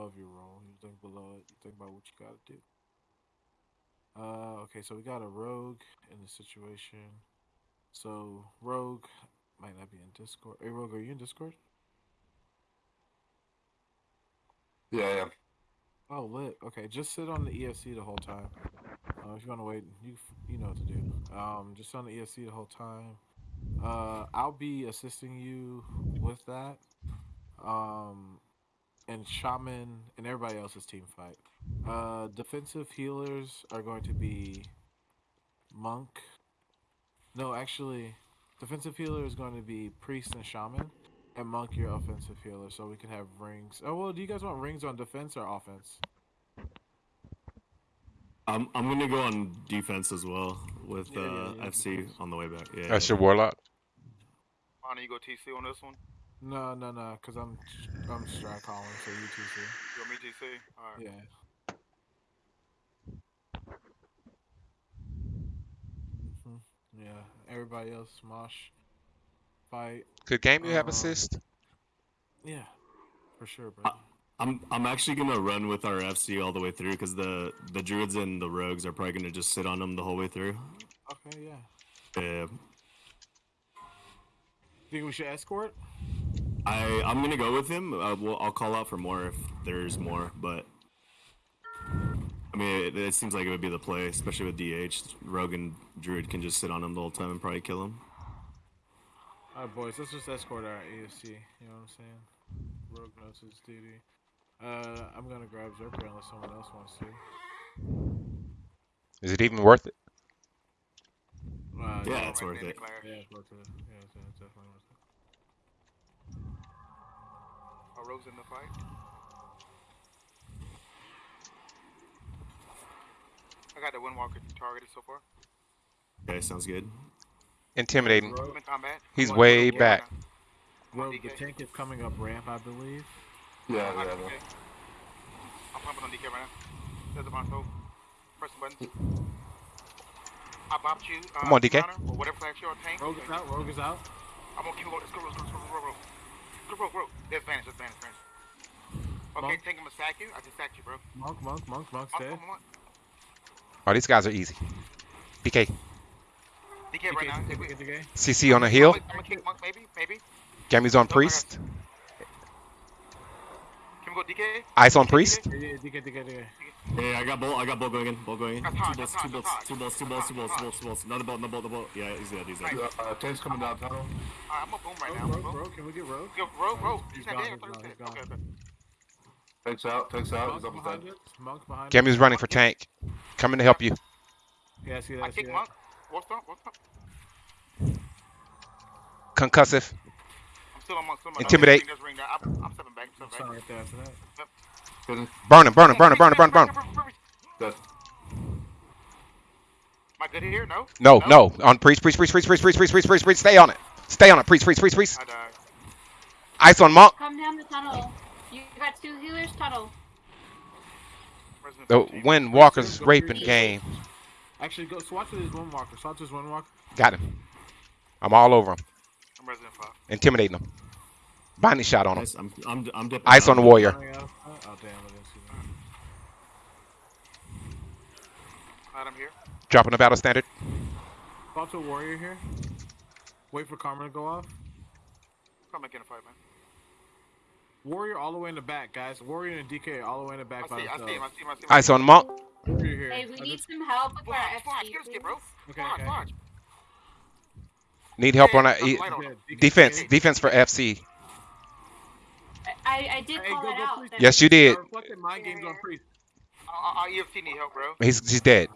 above your roll. You think below it. You think about what you got to do. Uh, okay, so we got a rogue in the situation. So rogue might not be in Discord. Hey, rogue, are you in Discord? Yeah, yeah. Oh, lit. Okay, just sit on the ESC the whole time. Uh, if you want to wait, you you know what to do. Um, just on the ESC the whole time. Uh, I'll be assisting you with that. Um, and shaman and everybody else's team fight. Uh, defensive healers are going to be monk. No, actually, defensive healer is going to be priest and shaman, and monk your offensive healer. So we can have rings. Oh well, do you guys want rings on defense or offense? I'm I'm gonna go on defense as well with Yeah, uh, yeah, yeah, FC defense. on the way back. Yeah. That's your warlock. Bonnie, you go TC on this one? No, no, no, because I'm I'm strat calling, so you two see. You want me TC? Alright. Yeah. hmm Yeah. Everybody else, Mosh, fight. Good game. You have Uh, assist. Yeah, for sure, bro. I'm I'm actually gonna run with our FC all the way through because the the druids and the rogues are probably gonna just sit on them the whole way through. Okay, yeah. Yeah. Think we should escort? I I'm gonna go with him. Uh, well, I'll call out for more if there's more, but I mean, it, it seems like it would be the play, especially with DH. Rogue and Druid can just sit on him the whole time and probably kill him. All right, boys. Let's just escort our AFC. You know what I'm saying? Rogue knows his duty. Uh, I'm gonna grab Zerker unless someone else wants to. Is it even worth it? Uh, Yeah, it's worth it. Yeah, it's worth it. Yeah, it's, it's definitely worth it. Are Rose in the fight? I got the Windwalker targeted so far. Okay, sounds good. Intimidating. Rogue, I'm in combat. He's way back. Rogue, the tank is coming up ramp, I believe. Yeah, I'm, yeah, yeah. I'm pumping on DK right now. There's a console. Press the button. I bopped you. Uh, Come on, DK. counter, Or whatever flash you're tank. Rogue is out. Rogue is out. I'm gonna keep going. Let's go, let's go, let's go, let's go, let's go. Go, bro, bro. There's Spanish, there's Spanish, Spanish. Okay, Monk. take him to sack you. I just sacked you, bro. Monk, monk, monk, monk's Monk, dead. monk, monk. Oh, these guys are easy. DK. DK right now. DK, If DK, DK. CC on the hill. I'm gonna kick monk, maybe, maybe. Gammy's on Nope, I got priest. Can we go DK? Ice on priest. Yeah, yeah, DK, DK, DK. Hey, I got bolt. I got bolt going in. Bolt going in. Two hot, bolts. Two hot, bolts. Two bolts. Two bolts. Two bolts. Two bolts. Two bolts. Another bolt. Another bolt. Another bolt. Yeah, he's dead. He's dead. Uh, tank's coming down tunnel. Alright, I'm gonna boom right now. Rogue, Rogue, can we get Rogue? Yo, rogue, rogue. He's He's not gone, dead. I he's thought he gone, was he's dead. gone. Okay, okay. Tank's out. Tank's out. He's Monk almost behind dead. us. Monk behind Gammy's running for tank. Coming to help you. Yeah, I see that. I I see that. What's up? What's up? Concussive. I'm still on monk. Still on monk. Intimidate. Ring, ring, I'm, I'm stepping back. I'm stepping Sign back. Right there after that. Good. Burn him. Burn him. Burn him. Burn him. Burn him. Burn him. Dead. Am I good here? No? No, no. On priest. Priest. Priest. Priest. Priest. Priest. Priest. Priest. Priest. Priest. Stay on it. Stay on it. Priest. Priest. Priest. Priest. I died. Ice on monk. Come down the tunnel. You got two healers tunnel. The Wind Walker's raping game. Actually, go swatch with his one walker. Swatch his one walker. Got him. I'm all over him. I'm Resident 5. Intimidating him. Binding shot on him. Nice. I'm. I'm. I'm. Ice on the dipping. warrior. Running. Oh damn! I didn't see that. Alright, I'm here. Dropping the battle standard. Swatch a warrior here. Wait for Karma to go off. Come and get in a fight, man. Warrior all the way in the back, guys. Warrior and DK all the way in the back I by see, I see him, I see him, I see him. Ice on monk. Warrior here. Hey, we I need just- some help with our Flash, flash, FC. get us, bro. Okay, Flash, okay. flash. Need help on Yeah, e- on him. Defense. Defense for FC. I, I did Hey, call go, it go, out. please. Yes, you did. reflected mind games on priest. Our, our EFT need help, bro. He's he's dead.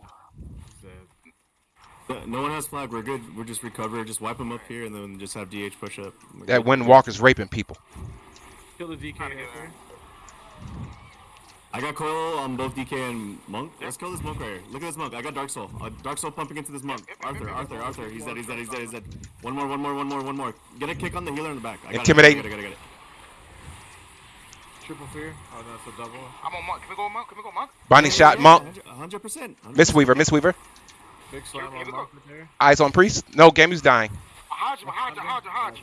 No- No one has flag. We're good. We're just recover. Just wipe them up here, and then just have DH push up. We're That good. Wind Walker's raping people. Kill the DK. Trying to get right there. I got coil on both DK and monk. Let's kill this monk right here. Look at this monk. I got dark soul. Uh, dark soul pumping into this monk. Arthur, Arthur, Arthur. He's dead. He's dead. He's dead. He's dead. One more. One more. One more. One more. Get a kick on the healer in the back. I got Intimidate. It. I got it. I got it. I got it. Triple fear. Oh no, it's a double. I'm on monk. Can we go monk? Can we go monk? Binding shot. Monk. Hundred percent. Mistweaver. Mistweaver. Big slam Here on we go. monk right there. Eyes on priest. No, Gammy's dying. Hodge, Hodge, Hodge, Hodge.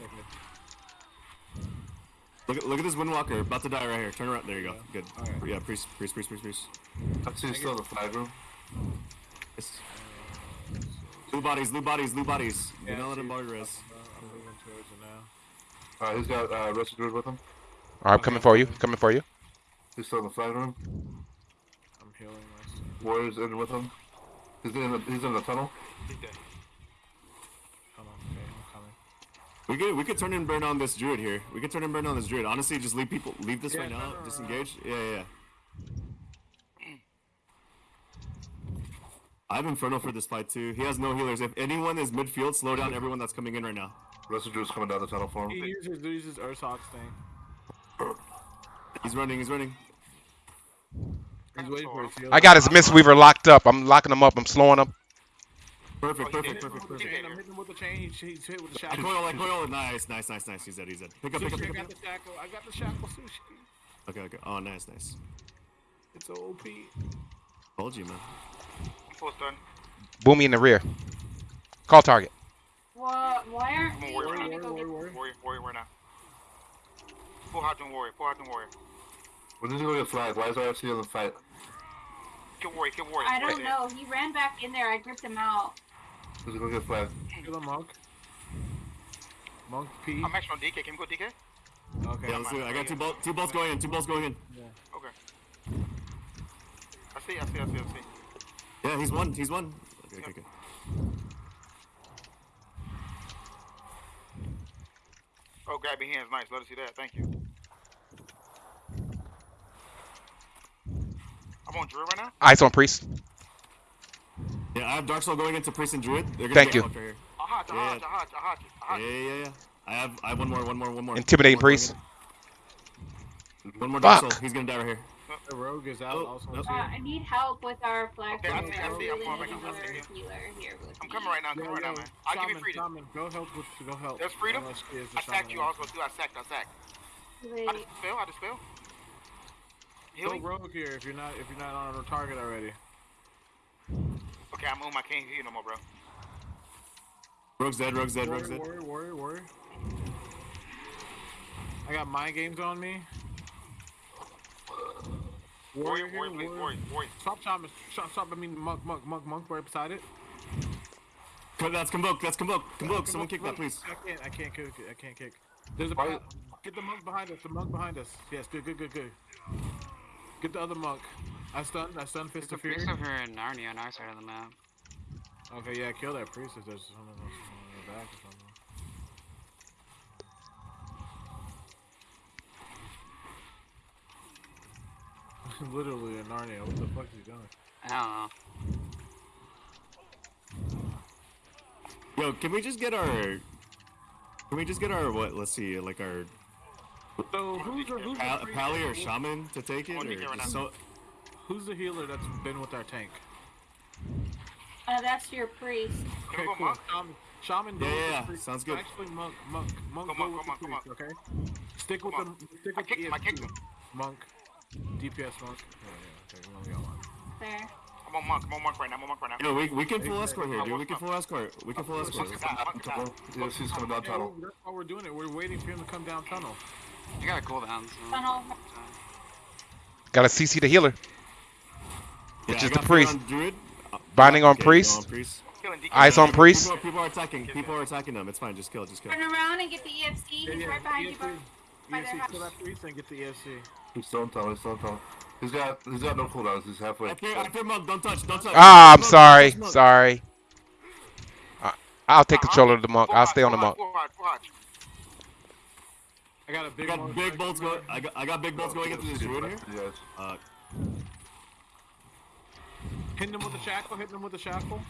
Look at look at this Windwalker about to die right here. Turn around. There you go. Good. Alright. Yeah, priest, priest, priest, priest, priest. I see he's still in the flag room. Yes. Blue bodies, blue bodies, blue bodies. Yeah, Do not let him see. body res. Uh, I'm moving towards it now. Alright, he's got uh, Rusty Druid with him. All right, I'm coming for you. Coming for you. He's still in the flag room. I'm healing myself. Warriors in with him. He's in the, he's in the tunnel. He's dead. Hold on, okay, I'm coming. We could we could turn and burn on this druid here. We could turn and burn on this druid. Honestly, just leave people leave this Yeah, right now. no, no, Disengage. Yeah, yeah. yeah. I have Inferno for this fight too. He has no healers. If anyone is midfield, slow down everyone that's coming in right now. Rusty Druid's coming down the tunnel for him. He him. uses, he uses Ursox thing. He's running. He's running. He's waiting for his heal. I got his Mistweaver locked up. I'm locking him up. I'm slowing him. Perfect. Oh, Perfect. Perfect. Perfect. I'm hitting him with the chain. He's, he's hit with the I shackle. coil. I coil. Nice. Nice. Nice. Nice. He's dead. He's dead. Pick up. Pick up. Sushi, Pick I got the shackle. I got the shackle, sushi. Okay. Okay. Oh, nice. Nice. It's OP. Told you, man. I'm full stun. Boomy in the rear. Call target. What? Why aren't Come on, we warrior, trying to warrior, go get? warrior, warrior. Warrior, warrior, right now. Full Hydrogen warrior, full Hydrogen warrior. When did he go get flag? Why is RFC in the fight? Kill warrior, kill warrior. I don't there. know. He ran back in there. I gripped him out. Does he go get flag? Kill the monk. Monk P. I'm actually on DK. Can we go DK? Okay. Yeah, let's do it. I got two bolts. Two bolts going in. Two bolts going in. Yeah. Okay. I see, I see, I see, I see. Yeah, he's one. He's one. Okay. Okay. okay. Oh, grab your hands. Nice. Let us see that. Thank you. I'm on drill right now. Ice on priest. Yeah, I have Dark Soul going into priest and druid. They're gonna Thank you. Right here. Aha, Yeah. Yeah, aha. yeah, yeah, yeah. I have. I have one more. One more. One more. Intimidating One priest. going in. One more Dark Fuck. Soul. He's gonna die right here. The rogue is out. Oh, also nope. Uh, I need help with our flag. Okay, I forward. see, I see, I'm really coming back, I'm our coming. healer here with I'm coming right now. I'm Yo, coming right yo, now, man. I'll give you shaman, freedom. shaman, go help with, go help. There's freedom? Unless she is the I sacked shaman you. I was supposed to do. I sacked. I sacked. I Wait, just fell. I just fell. Go Healing? rogue here if you're not if you're not on a target already. Okay, I'm on. I can't hear you no more, bro. Rogue's dead. Rogue's dead. Rogue's dead. warrior, warrior, warrior. I got mind games on me. Warrior, here, warrior, please, warrior, warrior. Stop, shaman. Stop, stop. I mean, monk, monk, monk, monk. Right beside it. Co- That's convoke. That's convoke. Convoke. Someone kick that, please. I can't. I can't kick. I can't kick. There's a get the monk behind us. The monk behind us. Yes, good, good, good, good. Get the other monk. I stunned. I stunned Fist There's a of Fury. priest over in Narnia on our side of the map. Okay, yeah, kill that priest if there's someone else on the back or something. Literally in Narnia. What the fuck is he doing? I don't know. Yo, can we just get our? Can we just get our what? Let's see, like our So who's the, who's, pal- the pally or shaman to take it, or get right just now. so? who's the healer that's been with our tank? uh, that's your priest. Okay, cool. monk. Shaman, shaman Yeah, yeah, yeah. Sounds good. Actually, monk, monk, monk, Come go on, with come the on, priest. Okay. Stick with Come the stick I with the him, I kicked him. Monk, DPS monk. Yeah, yeah. Okay, we only got one. There. I'm on monk. I'm on monk right now. I'm on monk right now. Yo, we, we can full escort here, dude. We can full escort. We can full escort. Monk is out, monk. Yes, he's coming down tunnel. that's why we're doing it. We're waiting for him to come down tunnel. You got a cooldown. So. Tunnel. Got a CC the healer. Yeah, Which I is the priest. on druid. Binding on okay, priest. go on priest. Eyes on People- priest. People, people are attacking. People are attacking them. It's fine. Just kill. Just kill. Turn around and get the EFC. He's Yeah, yeah, right behind you. ESC, bro. by their kill that priest and get the ESC. He's still in tunnel. He's still in tunnel. He's got he's got no cooldowns. He's halfway. I fear, I fear monk. Don't touch. Don't touch. Ah, I'm sorry. Sorry. I- I'll take control of the monk. I'll stay on the full hot, monk. full hot, full hot. I got a I big got monk big bolts going. I got, I got big bolts going into this druid here. Yes. Uh, Hitting him with the shackle. Hitting him with the shackle.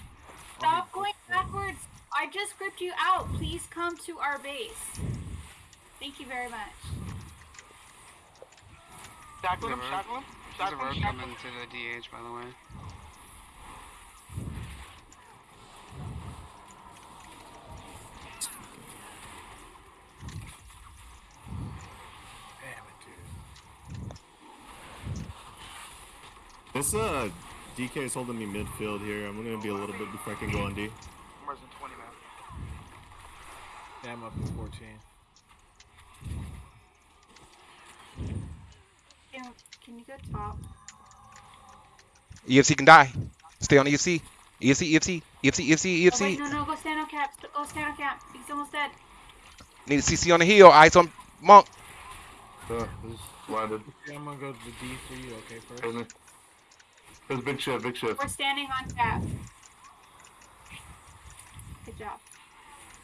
Stop going backwards. I just gripped you out. Please come to our base. Thank you very much. Shackle him, There's a shackle him. There's a Shackle him, shackle coming him. to the DH, by the way. This uh, DK is holding me midfield here. I'm gonna be a little bit before I can go on D. I'm worse than 20, man. Damn, up to 14. Can, can you go top? EFC can die. Stay on E EFC. EFC, EFC, EFC, EFC, Oh, wait, no, no, go stand on cap. Go stand on cap. He's almost dead. Need a CC on the heel. Eyes on Monk. Yeah, he's blinded. Okay, I'm gonna go to the D for you. Okay, first. There's a, big shift, big shift. We're standing on cap. Good job.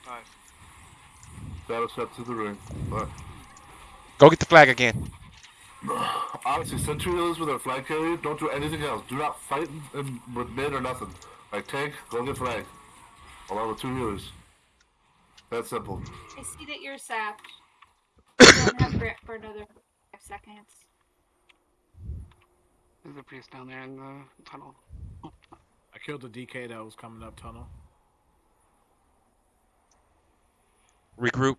Nice. Shadow step to the ring. But Go get the flag again. honestly, sentry healers with our flag carrier, don't do anything else. Do not fight in, in, with mid or nothing. Like tank, go get flag. Along with two healers. That's simple. I see that you're sapped. You don't have grip for another five seconds. There's a priest down there in the tunnel. I killed the DK that was coming up tunnel. Regroup.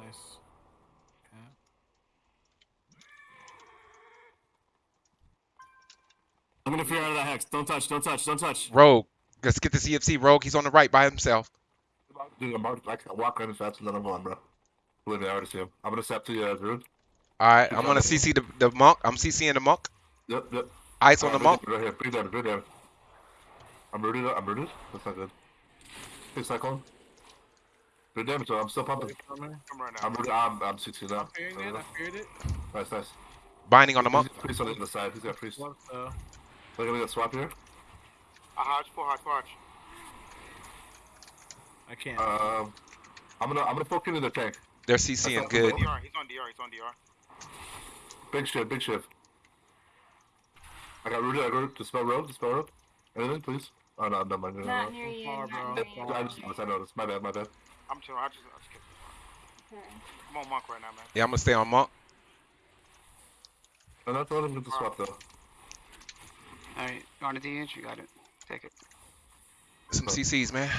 Nice. Okay. I'm gonna fear out of that hex. Don't touch. Don't touch. Don't touch. Rogue. Let's get the CFC. Rogue. He's on the right by himself. Dude, I'm out, I can walk around as fast as I'm on, bro. Believe me, I already see him. I'm gonna step to you, uh, Druid. All right. I'm gonna CC the, the monk. I'm CCing the monk. Yep, yep. Eyes on the Uh, monk. Right here, breathe down, breathe down. I'm rooted, I'm rooted. That's not good. Hey, Cyclone. Good damage, though. I'm still pumping. Coming. Come right now. I'm rooted, I'm, I'm 16 now. I'm fearing it. I feared it. Nice, nice. Binding on the monk. got priest on the other side. He's got priest. Look What the? at me, that swap here. I hodge, full hodge, full hodge. I can't. Um, I'm gonna, I'm gonna poke into the tank. They're CCing not good. the DR, he's on DR, he's on DR. Big shift, big shift. I got rooted, I got rooted. Dispel road, dispel road. Anything, please? Oh, no, no, mind. No, Not no, near you. far, Not bro. near you. I just noticed, I noticed. My bad, my bad. I'm chilling, I just, I just kidding. Okay. I'm on monk right now, man. Yeah, I'm gonna stay on monk. No, not let him get the swap, though. Alright, you want a DH? You got it. Take it. Some CCs, man.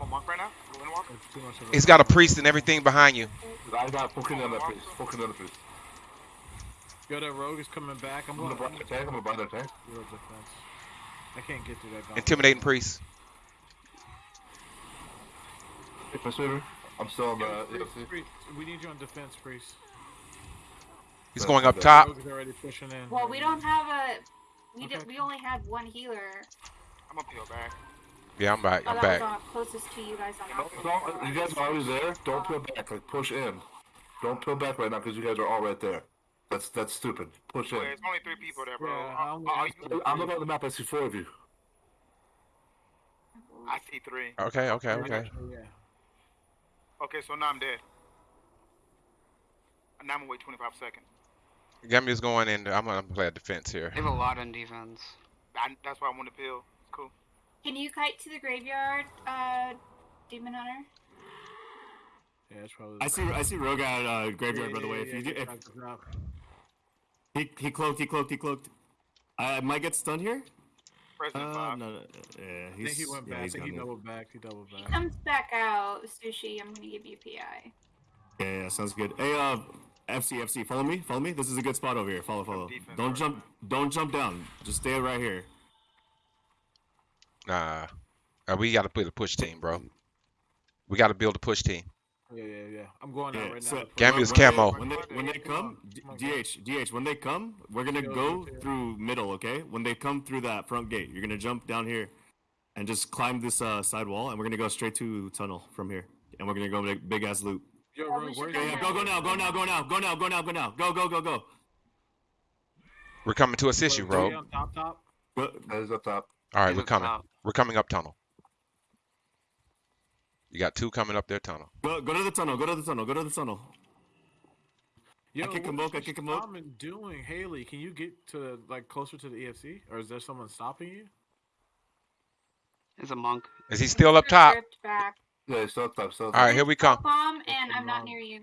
I'm monk right now. You wanna walk? It's too much of a- He's got a priest and everything behind you. I got poking on that priest. Poking on the priest. Yo, that rogue is coming back. I'm I'm gonna going buy the tank, I'm gonna buy the tank. Zero defense. I can't get through that. gauntlet. Intimidating priest. Hey, my sweeper. I'm still on the Yo, priest, EFC. priest, we need you on defense, priest. He's going up top. Rogue is already pushing in. Well, we don't have a. We Okay. did, We only had one healer. I'm gonna peel back. Yeah, I'm back. Oh, I'm that back. was on, closest to you guys on Don't, don't, you guys are always there. Don't peel back. Like push in. Don't peel back right now because you guys are all right there. That's that's stupid. Push in. Wait, there's only three people there, bro. Yeah, I, I'm- I, I'm looking at the map. I see four of you. I see three. Okay, okay, okay. Yeah. Okay, so now I'm dead. Now I'm gonna wait 25 seconds. Gumby's going in. I'm gonna play a defense here. They have a lot on defense. I, that's why I want to peel. It's cool. Can you kite to the graveyard, uh, Demon Hunter? Yeah, it's probably. I see. I see Rogue at uh, graveyard. by the way, if you do, if he he cloaked, he cloaked, he cloaked. I might get stunned here. President Uh, five. no, no, yeah, I he's, think he went back. I think he doubled back. He doubled He back. comes back out, Sushi. I'm gonna give you PI. Yeah, yeah, sounds good. Hey, uh, FC, FC, follow me, follow me. This is a good spot over here. Follow, follow. Don't jump, don't jump down. Just stay right here. Nah. Uh, we gotta put a push team, bro. We gotta build a push team. Yeah, yeah, yeah. I'm going out right so now. Gambler's when- when camo. They, when they when they come, D- Come on, DH, DH, when they come, we're gonna go yo, yo. through middle, okay? When they come through that front gate, you're gonna jump down here, and just climb this uh, side wall, and we're gonna go straight to tunnel from here, and we're gonna go big, big ass loop. Yo, Yeah, we Rogue, should where's go Yeah, your- yeah, go, go now, go now, go now, go now, go now, go now, go, go, go, go. We're coming to assist you, bro. on top, top. Go- That is up top. All right, we're coming. top. We're coming up tunnel. You got two coming up their tunnel. Go, go to the tunnel, go to the tunnel, go to the tunnel. Yo, kick what him up, I kick him up. shaman doing, Haley? Can you get to like closer to the EFC, or is there someone stopping you? There's a monk. Is he still up top? Back. Yeah, he's still up top. Still up All right, here we come. Bomb, and I'm not near you.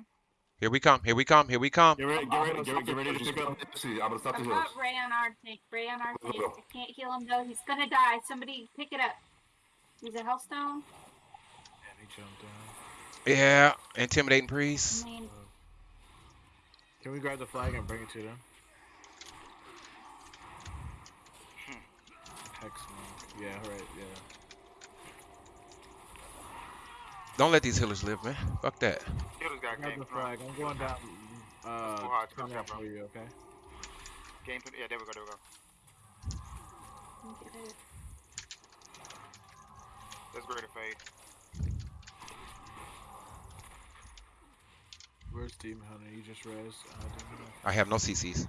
Here we come. Here we come. Here we come. Get ready, get ready, get, stop get ready to pick up. See, I'm gonna stop the I've heals. got Ray on our tank. Ray on our Go, tank. I can't heal him though. He's gonna die. Somebody pick it up. He's a Hellstone. Yeah, he jumped down. Yeah, intimidating priest. I mean, Can we grab the flag and bring it to them? Hmm. X Yeah, right. Yeah. Don't let these healers live, man. Fuck that. Healers got game. the flag. I'm going down. Uh, Go hard, go turn hard, up bro. for you, okay? Game. Yeah, there we go. There we go. Get it. That's great to fade. Where's Demon Hunter? You just res. Uh, I have no CCs.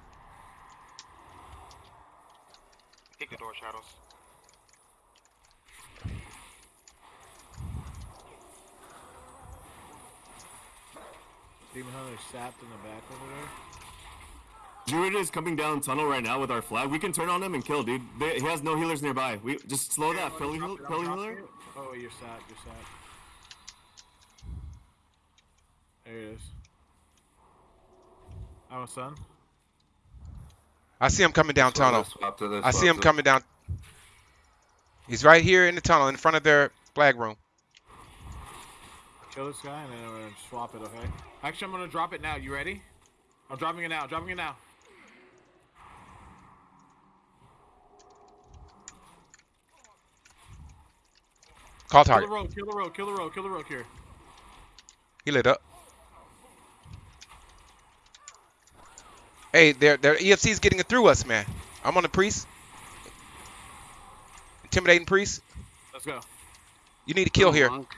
Kick the door, shadows. Demon Hunter sapped in the back over there. Druid is coming down tunnel right now with our flag. We can turn on him and kill, dude. They, he has no healers nearby. We just slow that. I'm Pelly, heal, Pelly healer. Oh, you're sapped. You're sapped. There it is. Our son. I see him coming down That's tunnel. swapped it, I see him swapped coming down. He's right here in the tunnel in front of their flag room. Kill this guy and then we're gonna swap it, okay? Actually, I'm gonna drop it now. You ready? I'm dropping it now. Dropping it now. Call Kill the target. road. Kill the road. Kill the road. Kill the road here. He lit up. Hey, their their EFC's getting it through us, man. I'm on the priest. Intimidating priest. Let's go. You need to kill here. Monk.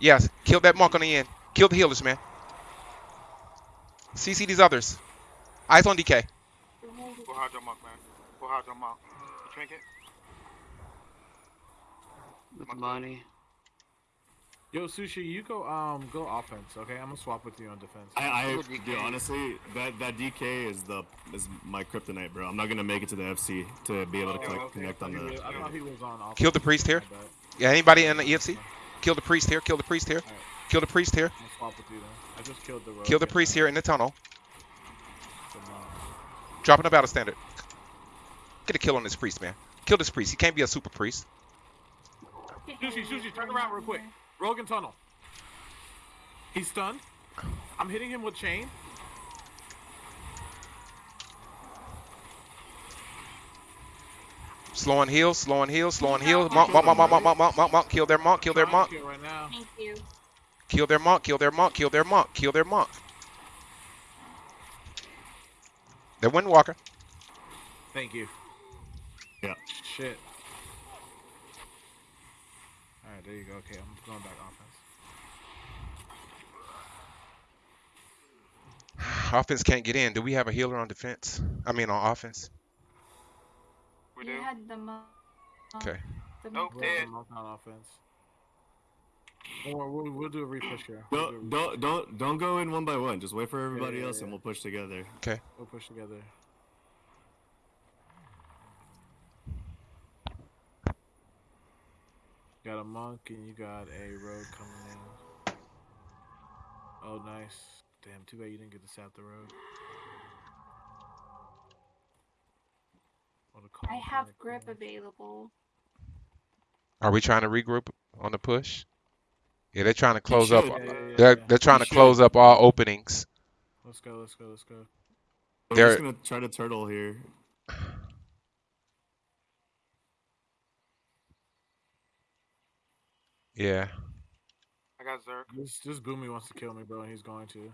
Yes, kill that monk on the end. Kill the healers, man. CC these others. Eyes on DK. Go hard your monk, man. Go hard your monk. You trinket? With the money. Yo, Sushi, you go um go offense, okay? I'm gonna swap with you on defense. I, I With dude, honestly, that that DK is the is my kryptonite, bro. I'm not gonna make it to the FC to be able to Oh, connect, okay. connect I on thought he the. was- I thought he was on offense. Kill the priest here. Yeah, anybody in the EFC? Kill the priest here. Kill the priest here. Kill the priest here. I'm gonna swap with you then. I just killed the road. Kill the priest here in the tunnel. so no. Dropping a battle standard. Get a kill on this priest, man. Kill this priest. He can't be a super priest. Sushi, Sushi, turn around real quick. Rogan tunnel. He's stunned. I'm hitting him with chain. Slow on heal. Slow on heal. Slow on heal. Monk, monk, monk, monk, monk, monk, monk, monk, monk. Kill their monk. Kill their monk. kill Thank you. Kill their monk. Kill their monk. Kill their monk. Kill their monk. They're Windwalker. Thank you. Yeah. Shit. Alright, there you go. Okay, I'm going back offense. Offense can't get in. Do we have a healer on defense? I mean, on offense. We You do. had the mo- Okay. The Nope. We'll Dead. have them on offense. Or we'll, we'll do a repush here. We'll, do a Don't don't don't don't go in one by one. Just wait for everybody yeah, else, yeah. and we'll push together. Okay. We'll push together. Got a monk and you got a road coming in. Oh, nice. Damn, too bad you didn't get to sap the road. What a call I have grip man. available. Are we trying to regroup on the push? Yeah, they're trying to close up. Yeah, yeah, yeah, They're yeah. they're trying You to close up all openings. Let's go, let's go, let's go. We're They're- just gonna try to turtle here. Yeah. I got Zerk. This, this Goomy wants to kill me, bro, and he's going to.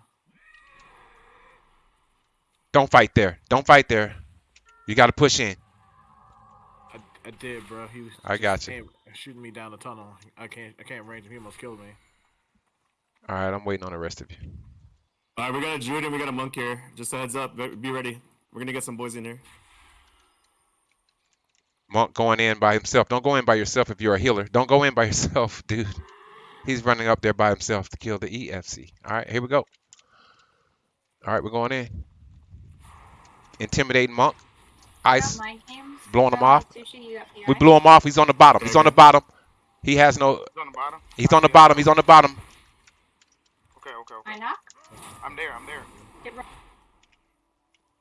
Don't fight there. Don't fight there. You got to push in. I, I did, bro. He was. I got you. Shooting me down the tunnel. I can't. I can't range him. He almost killed me. All right, I'm waiting on the rest of you. All right, we got a druid and we got a monk here. Just a heads up. Be be ready. We're gonna get some boys in here. Monk going in by himself. Don't go in by yourself if you're a healer. Don't go in by yourself, dude. He's running up there by himself to kill the EFC. All right, here we go. All right, we're going in. Intimidating monk. Ice. Got my games. Blowing him off. Sushi, you got PI. We blew him off. He's on the bottom. He's on the mm-hmm. bottom. He has no. He's on the bottom. He's on the bottom. He's on the bottom. Okay, okay, I knock. I'm there. I'm there. Get right.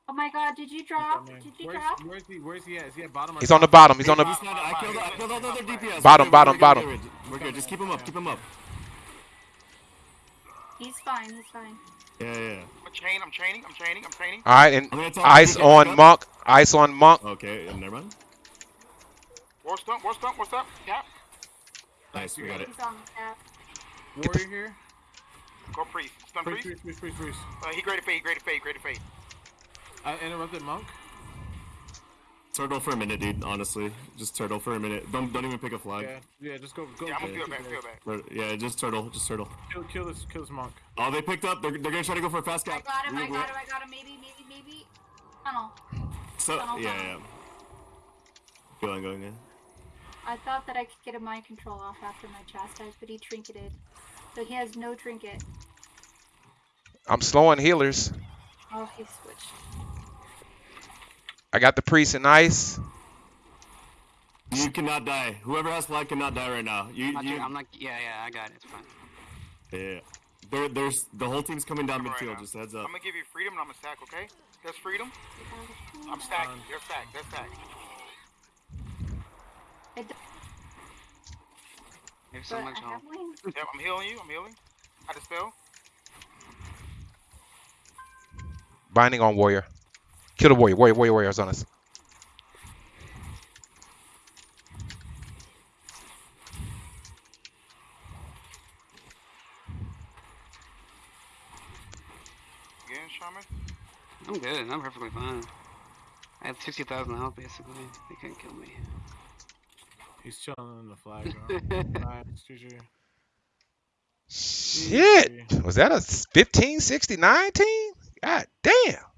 Oh my god, did you drop? Did you Where's, drop? where's he? Where's he at? Is he at bottom? Or He's on the bottom. He's on the. He's not, I killed I killed all the other DPS. Bottom, We're good, bottom, we're good, bottom. We're good. We're good. Just keep him up. Keep him up. He's fine. He's fine. Yeah, yeah. yeah. I'm chain. I'm chaining. I'm chaining. I'm chaining. All right, and I'm gonna tell ice on monk. Ice on monk. Okay, and never mind. War stump, war stump, what's up? Cap. Nice, we got it. He's on the. Warrior here. Go priest. Stun Priest, priest. priest, priest, priest, priest. Uh, he greater fade, greater fade, greater fade. I interrupted monk. Turtle for a minute, dude. Honestly, just turtle for a minute. Don't don't even pick a flag. Yeah, yeah. Just go, go. Yeah, I'm gonna go, back, go. feel back. But, yeah, just turtle, just turtle. Kill, kill this, kill this monk. Oh, they picked up. They're, they're gonna try to go for a fast I got him, I We- we- got him, I got him. Maybe, maybe, maybe. Tunnel. So Tunnel, yeah, tunnel. yeah. Going, going, yeah. I thought that I could get a mind control off after my chastise, but he trinketed. So he has no trinket. I'm slowing healers. Oh, he switched. I got the priest and ice. You cannot die. Whoever has flag cannot die right now. You, I'm not you, doing- I'm like, yeah, yeah, I got it. It's fine. yeah. There, there's the whole team's coming down Coming right midfield. Uh, just heads up. I'm gonna give you freedom and I'm gonna stack, okay? There's freedom. I'm stacked. Um, You're stacked. They're stacked. It d- Maybe so but much I have help. wings. Yep, I'm healing you. I'm healing. I dispel. Binding on warrior. Kill the warrior. Warrior, warrior, warrior's on us. Again, Shaman. I'm good. I'm perfectly fine. I have 60,000 health basically. They can't kill me. He's chilling in the flag. Bro. nice, GG. Shit. Was that a 15 60 19? God damn.